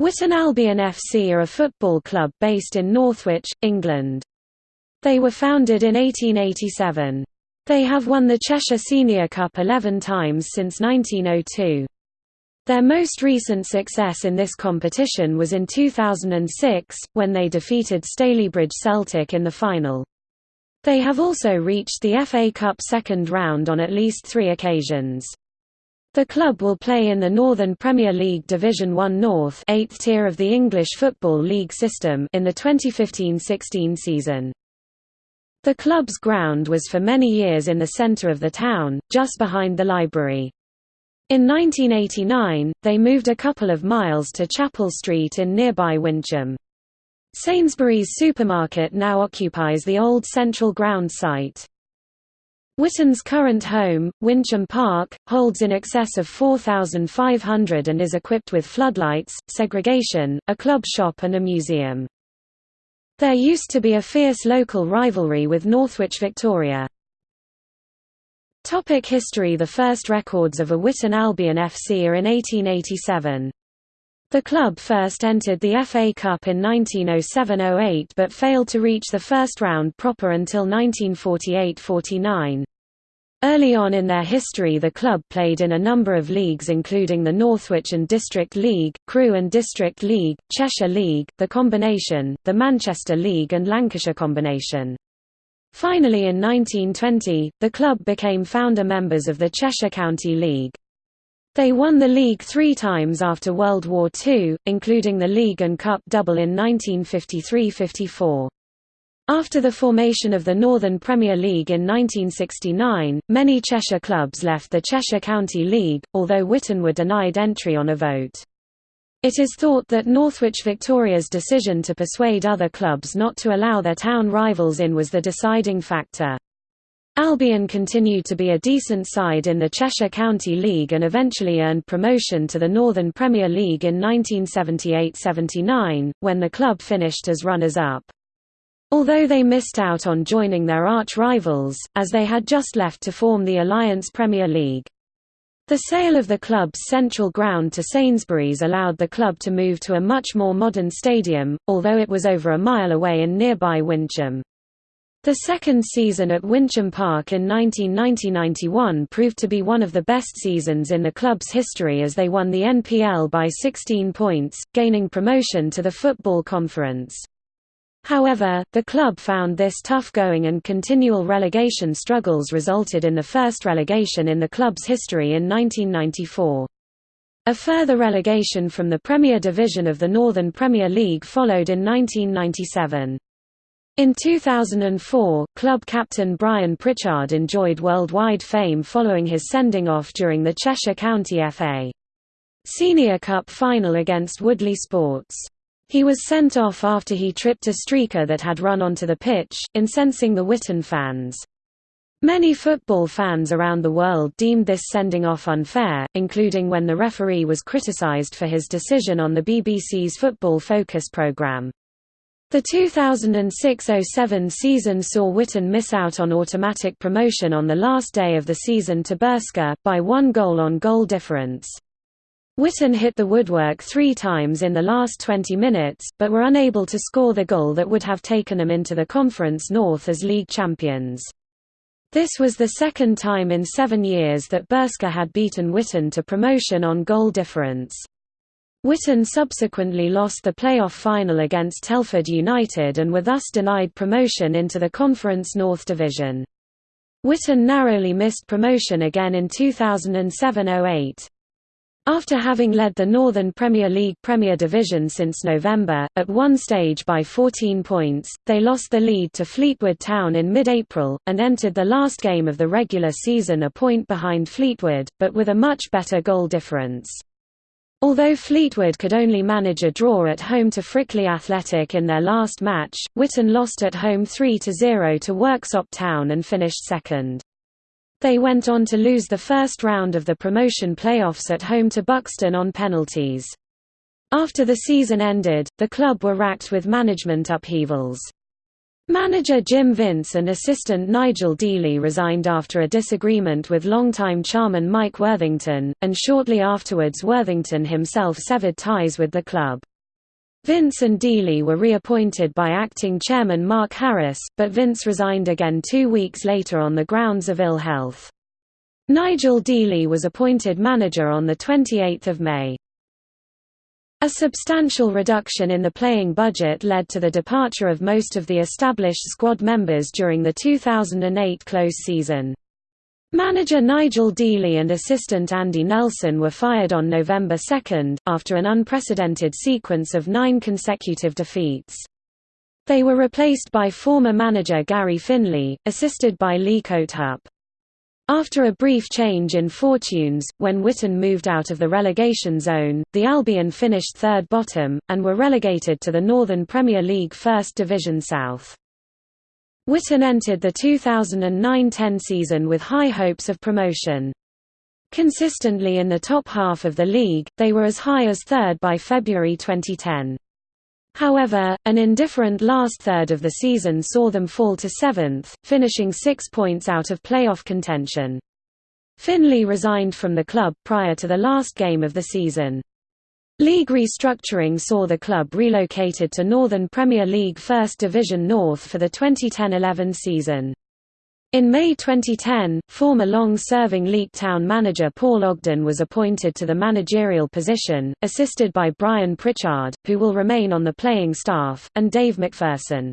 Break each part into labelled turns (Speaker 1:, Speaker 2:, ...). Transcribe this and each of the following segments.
Speaker 1: Witton Albion FC are a football club based in Northwich, England. They were founded in 1887. They have won the Cheshire Senior Cup 11 times since 1902. Their most recent success in this competition was in 2006, when they defeated Stalybridge Celtic in the final. They have also reached the FA Cup second round on at least three occasions. The club will play in the Northern Premier League Division 1 North 8th tier of the English Football League system in the 2015–16 season. The club's ground was for many years in the centre of the town, just behind the library. In 1989, they moved a couple of miles to Chapel Street in nearby Wincham. Sainsbury's supermarket now occupies the old Central Ground site. Witton's current home, Wincham Park, holds in excess of 4,500 and is equipped with floodlights, segregation, a club shop and a museum. There used to be a fierce local rivalry with Northwich Victoria. Topic history The first records of a Witton Albion FC are in 1887. The club first entered the FA Cup in 1907–08 but failed to reach the first round proper until 1948–49. Early on in their history the club played in a number of leagues including the Northwich and District League, Crewe and District League, Cheshire League, the Combination, the Manchester League and Lancashire Combination. Finally in 1920, the club became founder members of the Cheshire County League. They won the league three times after World War II, including the league and cup double in 1953–54. After the formation of the Northern Premier League in 1969, many Cheshire clubs left the Cheshire County League, although Witton were denied entry on a vote. It is thought that Northwich Victoria's decision to persuade other clubs not to allow their town rivals in was the deciding factor. Albion continued to be a decent side in the Cheshire County League and eventually earned promotion to the Northern Premier League in 1978–79, when the club finished as runners-up. Although they missed out on joining their arch-rivals, as they had just left to form the Alliance Premier League. The sale of the club's central ground to Sainsbury's allowed the club to move to a much more modern stadium, although it was over a mile away in nearby Wincham. The second season at Wincham Park in 1990–91 proved to be one of the best seasons in the club's history as they won the NPL by 16 points, gaining promotion to the Football Conference. However, the club found this tough going and continual relegation struggles resulted in the first relegation in the club's history in 1994. A further relegation from the Premier Division of the Northern Premier League followed in 1997. In 2004, club captain Brian Pritchard enjoyed worldwide fame following his sending off during the Cheshire County FA Senior Cup final against Woodley Sports. He was sent off after he tripped a streaker that had run onto the pitch, incensing the Witton fans. Many football fans around the world deemed this sending off unfair, including when the referee was criticised for his decision on the BBC's Football Focus programme. The 2006–07 season saw Witton miss out on automatic promotion on the last day of the season to Burscough, by one goal on goal difference. Witton hit the woodwork three times in the last 20 minutes, but were unable to score the goal that would have taken them into the Conference North as league champions. This was the second time in seven years that Burscough had beaten Witton to promotion on goal difference. Witton subsequently lost the playoff final against Telford United and were thus denied promotion into the Conference North Division. Witton narrowly missed promotion again in 2007–08. After having led the Northern Premier League Premier Division since November, at one stage by 14 points, they lost the lead to Fleetwood Town in mid-April, and entered the last game of the regular season a point behind Fleetwood, but with a much better goal difference. Although Fleetwood could only manage a draw at home to Frickley Athletic in their last match, Witton lost at home 3–0 to Worksop Town and finished second. They went on to lose the first round of the promotion playoffs at home to Buxton on penalties. After the season ended, the club were racked with management upheavals. Manager Jim Vince and assistant Nigel Dealey resigned after a disagreement with longtime chairman Mike Worthington, and shortly afterwards Worthington himself severed ties with the club. Vince and Dealey were reappointed by acting chairman Mark Harris, but Vince resigned again two weeks later on the grounds of ill health. Nigel Dealey was appointed manager on 28 May. A substantial reduction in the playing budget led to the departure of most of the established squad members during the 2008 close season. Manager Nigel Dealey and assistant Andy Nelson were fired on November 2, after an unprecedented sequence of nine consecutive defeats. They were replaced by former manager Gary Finley, assisted by Lee Coathup. After a brief change in fortunes, when Witton moved out of the relegation zone, the Albion finished third bottom, and were relegated to the Northern Premier League First Division South. Witton entered the 2009–10 season with high hopes of promotion. Consistently in the top half of the league, they were as high as third by February 2010. However, an indifferent last third of the season saw them fall to seventh, finishing six points out of playoff contention. Finley resigned from the club prior to the last game of the season. League restructuring saw the club relocated to Northern Premier League First Division North for the 2010–11 season. In May 2010, former long-serving Leek Town manager Paul Ogden was appointed to the managerial position, assisted by Brian Pritchard, who will remain on the playing staff, and Dave McPherson.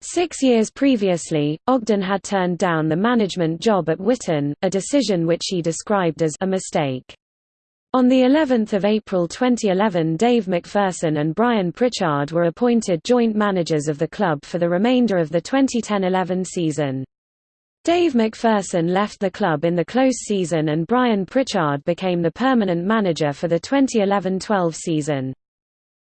Speaker 1: Six years previously, Ogden had turned down the management job at Witton, a decision which he described as a mistake. On the 11th of April 2011 Dave McPherson and Brian Pritchard were appointed joint managers of the club for the remainder of the 2010–11 season. Dave McPherson left the club in the close season and Brian Pritchard became the permanent manager for the 2011–12 season.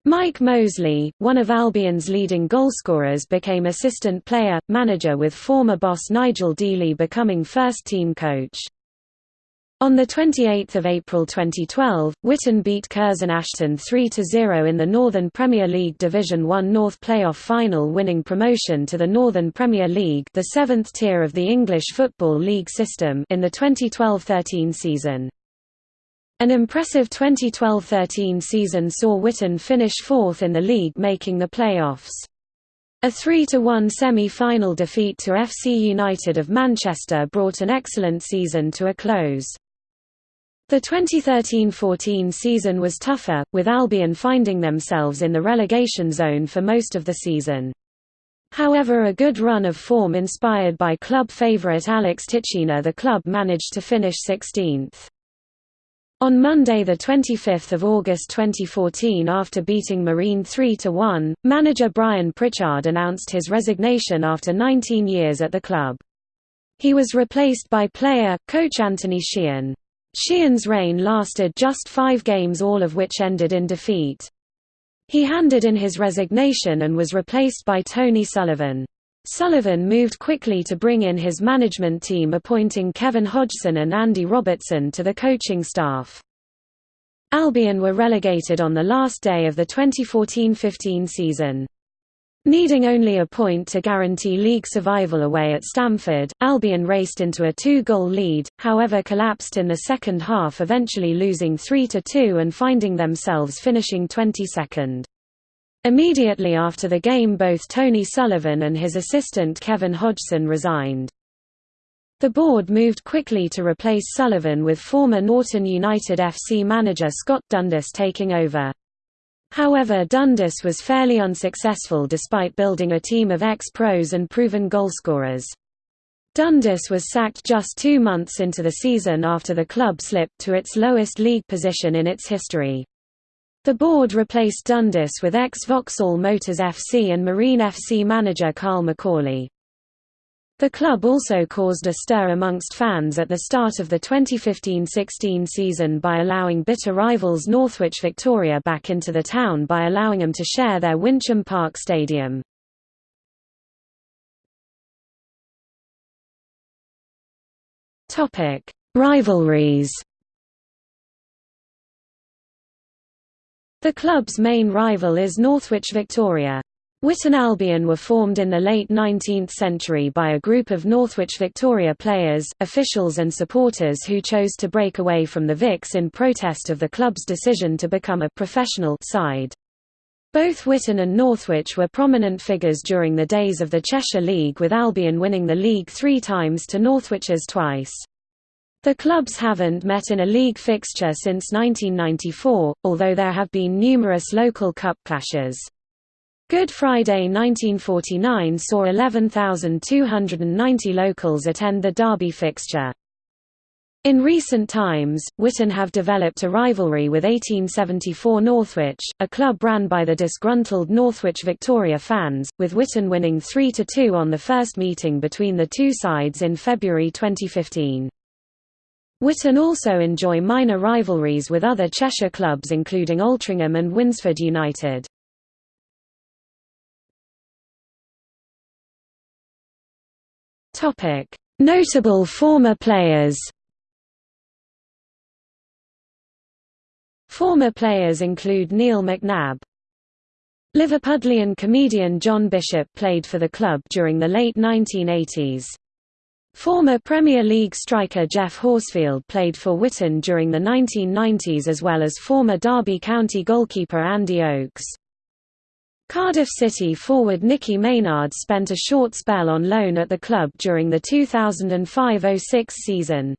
Speaker 1: Mike Mosley, one of Albion's leading goalscorers became assistant player, manager with former boss Nigel Dealey becoming first-team coach. On 28 April 2012, Witton beat Curzon Ashton 3–0 in the Northern Premier League Division 1 North playoff final winning promotion to the Northern Premier League the seventh tier of the English Football League system in the 2012–13 season. An impressive 2012–13 season saw Witton finish fourth in the league making the playoffs. A 3–1 semi-final defeat to FC United of Manchester brought an excellent season to a close. The 2013–14 season was tougher, with Albion finding themselves in the relegation zone for most of the season. However a good run of form inspired by club favourite Alex Titchiner the club managed to finish 16th. On Monday 25 August 2014 after beating Marine 3–1, manager Brian Pritchard announced his resignation after 19 years at the club. He was replaced by player, coach Anthony Sheehan. Sheehan's reign lasted just five games all of which ended in defeat. He handed in his resignation and was replaced by Tony Sullivan. Sullivan moved quickly to bring in his management team appointing Kevin Hodgson and Andy Robertson to the coaching staff. Albion were relegated on the last day of the 2014–15 season. Needing only a point to guarantee league survival away at Stamford, Albion raced into a two-goal lead, however collapsed in the second half eventually losing 3–2 and finding themselves finishing 22nd. Immediately after the game both Tony Sullivan and his assistant Kevin Hodgson resigned. The board moved quickly to replace Sullivan with former Norton United FC manager Scott Dundas taking over. However Dundas was fairly unsuccessful despite building a team of ex-pros and proven goalscorers. Dundas was sacked just two months into the season after the club slipped to its lowest league position in its history. The board replaced Dundas with ex-Vauxhall Motors FC and Marine FC manager Carl McCauley. The club also caused a stir amongst fans at the start of the 2015–16 season by allowing bitter rivals Northwich Victoria back into the town by allowing them to share their Wincham Park stadium. Rivalries The club's main rival is Northwich Victoria. Witton Albion were formed in the late 19th century by a group of Northwich Victoria players, officials and supporters who chose to break away from the Vics in protest of the club's decision to become a professional side. Both Witton and Northwich were prominent figures during the days of the Cheshire League with Albion winning the league three times to Northwich's twice. The clubs haven't met in a league fixture since 1994, although there have been numerous local cup clashes. Good Friday 1949 saw 11,290 locals attend the Derby fixture. In recent times, Witton have developed a rivalry with 1874 Northwich, a club ran by the disgruntled Northwich Victoria fans, with Witton winning 3–2 on the first meeting between the two sides in February 2015. Witton also enjoy minor rivalries with other Cheshire clubs including Altrincham and Winsford United. Notable former players. Former players include Neil McNab. Liverpudlian comedian John Bishop played for the club during the late 1980s. Former Premier League striker Geoff Horsfield played for Witton during the 1990s as well as former Derby County goalkeeper Andy Oakes. Cardiff City forward Nicky Maynard spent a short spell on loan at the club during the 2005–06 season.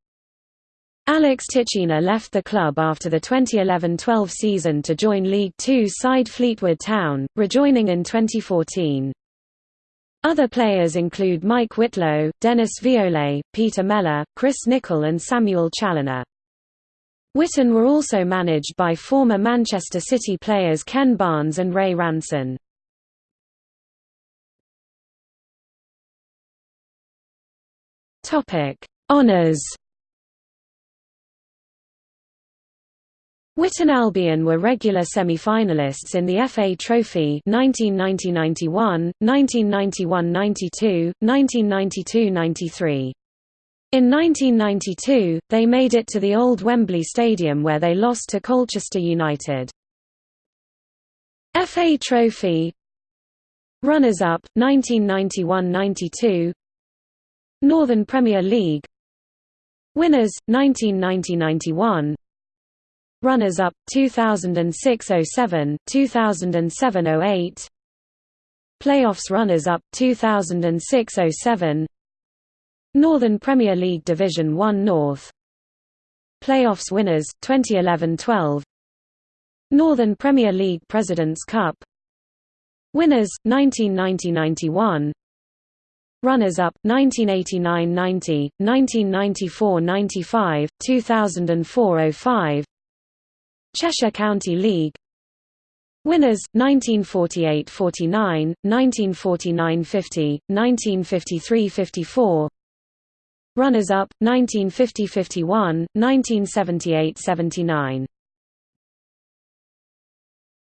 Speaker 1: Alex Titchiner left the club after the 2011–12 season to join League Two side Fleetwood Town, rejoining in 2014. Other players include Mike Whitlow, Dennis Viollet, Peter Mellor, Chris Nicholl and Samuel Challoner. Witton were also managed by former Manchester City players Ken Barnes and Ray Ranson. Honours Witton Albion were regular semi-finalists in the FA Trophy 1990–91, 1991–92, 1992–93. In 1992, they made it to the old Wembley Stadium where they lost to Colchester United. FA Trophy Runners-up, 1991–92 Northern Premier League Winners, 1990–91 Runners-up, 2006–07, 2007–08 Playoffs runners-up, 2006–07 Northern Premier League Division 1 North. Playoffs winners, 2011–12 Northern Premier League President's Cup. Winners, 1990–91 Runners-up, 1989–90, 1994–95, 2004–05 Cheshire County League. Winners, 1948–49, 1949–50, 1953–54 Runners-up, 1950–51, 1978–79